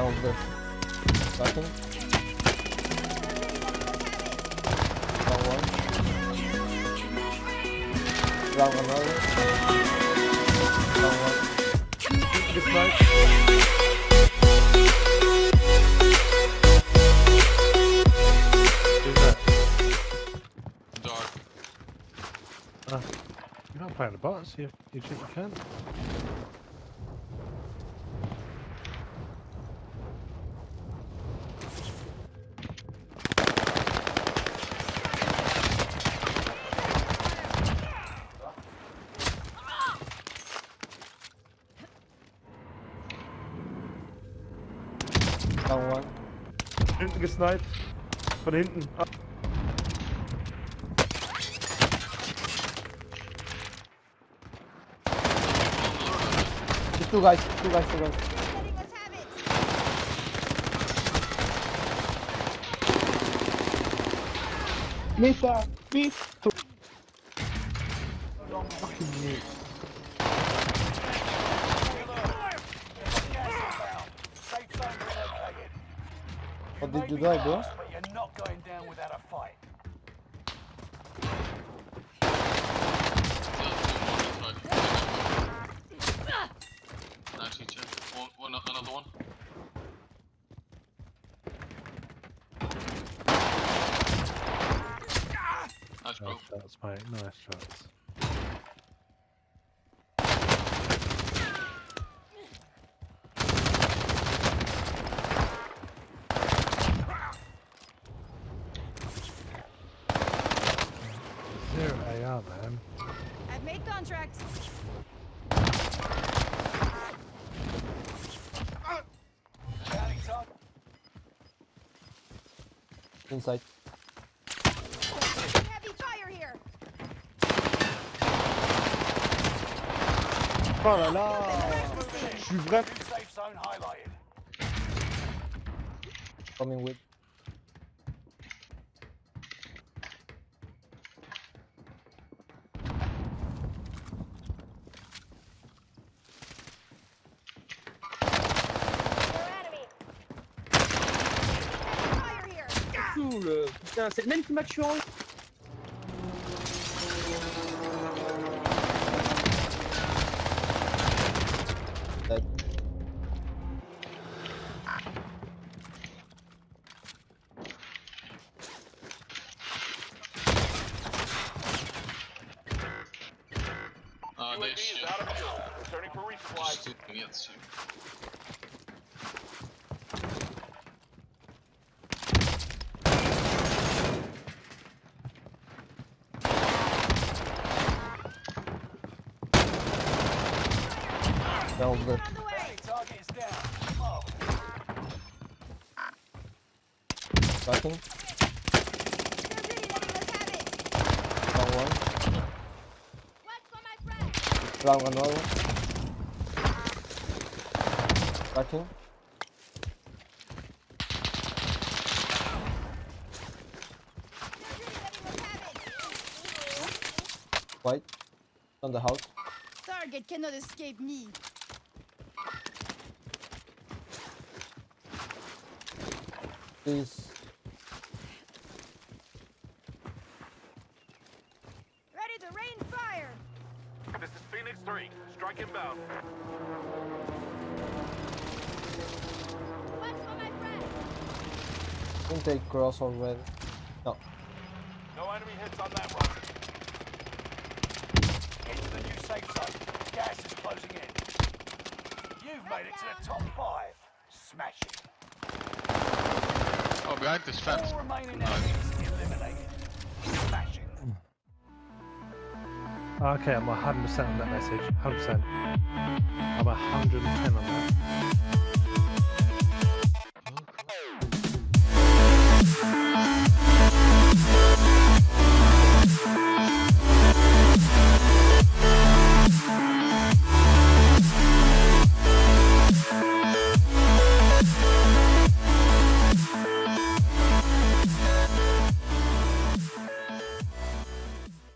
Down there. Backing. Down one. Down another. Down one. Good smoke. Dark. Uh, you're not playing the bots, you, you think you can? Down Hinten gesniped. Von hinten. Ab. Bist du reich, bist du reich, du reich. Mesa, bist du. Mach. Did you do, bro? But you're not going down without a fight. Actually, check. One, one, another one. Nice, bro. nice shots, mate. Nice shots. Contract. Inside. Heavy fire here. Oh là là Je suis vraiment New safe zone highlighted. coming with. Cool Putain, c'est le même qui m'a tué en haut. Ah. Mark. Backing. Down one. Down another. Backing. Have it. White. On the house. Target cannot escape me. Please. Ready to rain fire. This is Phoenix 3. Strike inbound. Watch for my friend. Don't take cross already. No. No enemy hits on that run. Into the new safe zone. Gas is closing in. You've made it to the top five. Smash Oh, behind this fence. All remaining enemies eliminated. Smashing. Okay, I'm 100% on that message. 100%. I'm 110 on that.